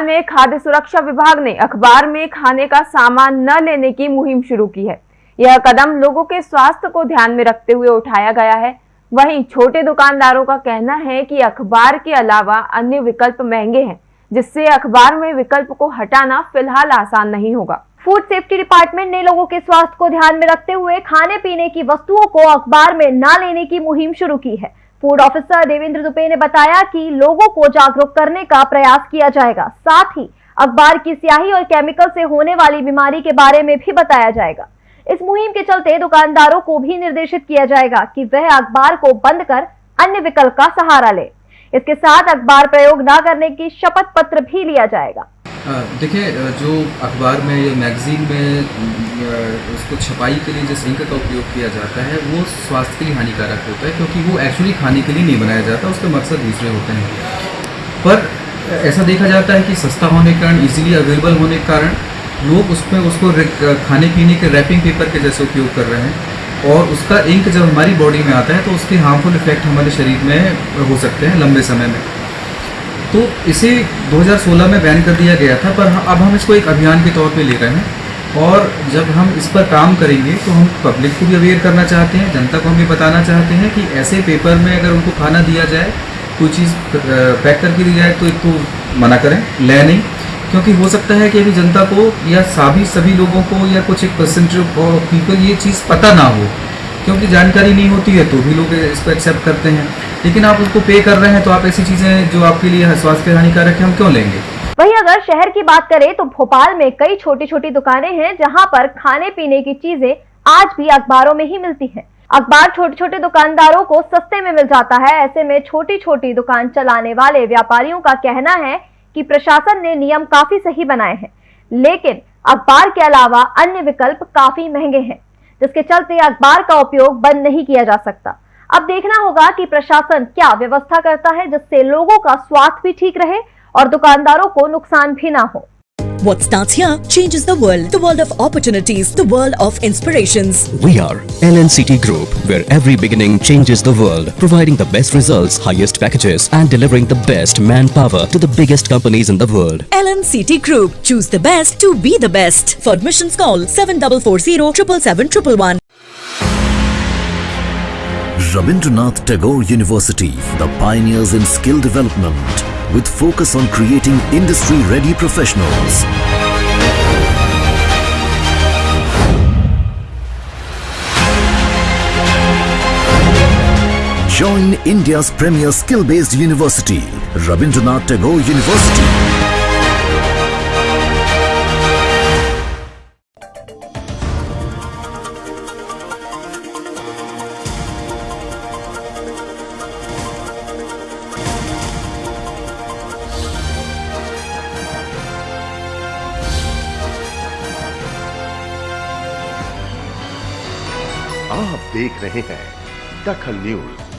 भोपाल में खाद्य सुरक्षा विभाग ने अखबार में खाने का सामान न लेने की मुहिम शुरू की है। यह कदम लोगों के स्वास्थ्य को ध्यान में रखते हुए उठाया गया है। वहीं छोटे दुकानदारों का कहना है कि अखबार के अलावा अन्य विकल्प महँगे हैं, जिससे अखबार में विकल्प को हटाना फ़िलहाल आसान नहीं होगा। फ़ूड सेफ्टी डिपार्टमेंट ने लोगों के स्वास्थ्य को ध्यान में रखते हुए खाने पीने की वस्तुओं को अखबार में न लेने की मुहिम शुरू की है। फ़ूड ऑफिसर देवेंद्र दुबे ने बताया कि लोगों को जागरूक करने का प्रयास किया जाएगा। साथ ही अखबार की स्याही और केमिकल से होने वाली बीमारी के बारे में भी बताया जाएगा। इस मुहिम के चलते दुकानदारों को भी निर्देशित किया जाएगा कि वह अखबार को बंद कर अन्य विकल्प का सहारा ले। इसके साथ अखबार प्रयोग न करने की शपथ पत्र भी लिया जाएगा। देखिए जो अखबार में या मैगज़ीन में उसको छपाई के लिए जिस इंक का उपयोग किया जाता है, वो स्वास्थ्य के लिए हानिकारक होता है क्योंकि वो एक्चुअली खाने के लिए नहीं बनाया जाता, उसके मकसद दूसरे होते हैं। पर ऐसा देखा जाता है कि सस्ता होने के कारण इजीली अवेलेबल होने के कारण, लोग उसमें उसको खाने पीने के रैपिंग पेपर के जैसे उपयोग कर रहे हैं और उसका इंक जब हमारी बॉडी में आता है तो उसके हार्मफुल इफ़ेक्ट हमारे शरीर में हो सकते हैं लंबे समय में। तो इसे 2016 में बैन कर दिया गया था, पर अब हम इसको एक अभियान के तौर पे ले रहे हैं। और जब हम इस पर काम करेंगे तो हम पब्लिक को भी अवेयर करना चाहते हैं, जनता को हम ये बताना चाहते हैं कि ऐसे पेपर में अगर उनको खाना दिया जाए, कोई चीज़ पैक करके दी जाए तो एक तो मना करें, ले नहीं। क्योंकि हो सकता है कि अभी जनता को या सभी सभी लोगों को या कुछ एक परसेंटेज ऑफ़ पीपल ये चीज़ पता ना हो। क्योंकि जानकारी नहीं होती है तो भी लोग इसको एक्सेप्ट करते हैं। लेकिन आप उसको पे कर रहे हैं तो आप ऐसी चीज़ें जो आपके लिए स्वास्थ्य हानिकारक है, हम क्यों लेंगे? वही अगर शहर की बात करें तो भोपाल में कई छोटी छोटी दुकानें हैं, जहाँ पर खाने पीने की चीज़ें आज भी अखबारों में ही मिलती हैं। अखबार छोटे छोटे दुकानदारों को सस्ते में मिल जाता है। ऐसे में छोटी छोटी दुकान चलाने वाले व्यापारियों का कहना है कि प्रशासन ने नियम काफ़ी सही बनाए हैं। लेकिन अखबार के अलावा अन्य विकल्प काफ़ी महँगे हैं, जिसके चलते अखबार का उपयोग बंद नहीं किया जा सकता। अब देखना होगा कि प्रशासन क्या व्यवस्था करता है जिससे लोगों का स्वास्थ्य भी ठीक रहे और दुकानदारों को नुकसान भी ना हो What starts here changes the world. The world of opportunities. The world of inspirations. We are LNCT Group, where every beginning changes the world. Providing the best results, highest packages and delivering the best manpower to the biggest companies in the world. LNCT Group. Choose the best to be the best. For admissions call 7440 777 Rabindranath Tagore University, the pioneers in skill development with focus on creating industry-ready professionals. Join India's premier skill-based university, Rabindranath Tagore University. आप देख रहे हैं दखल news.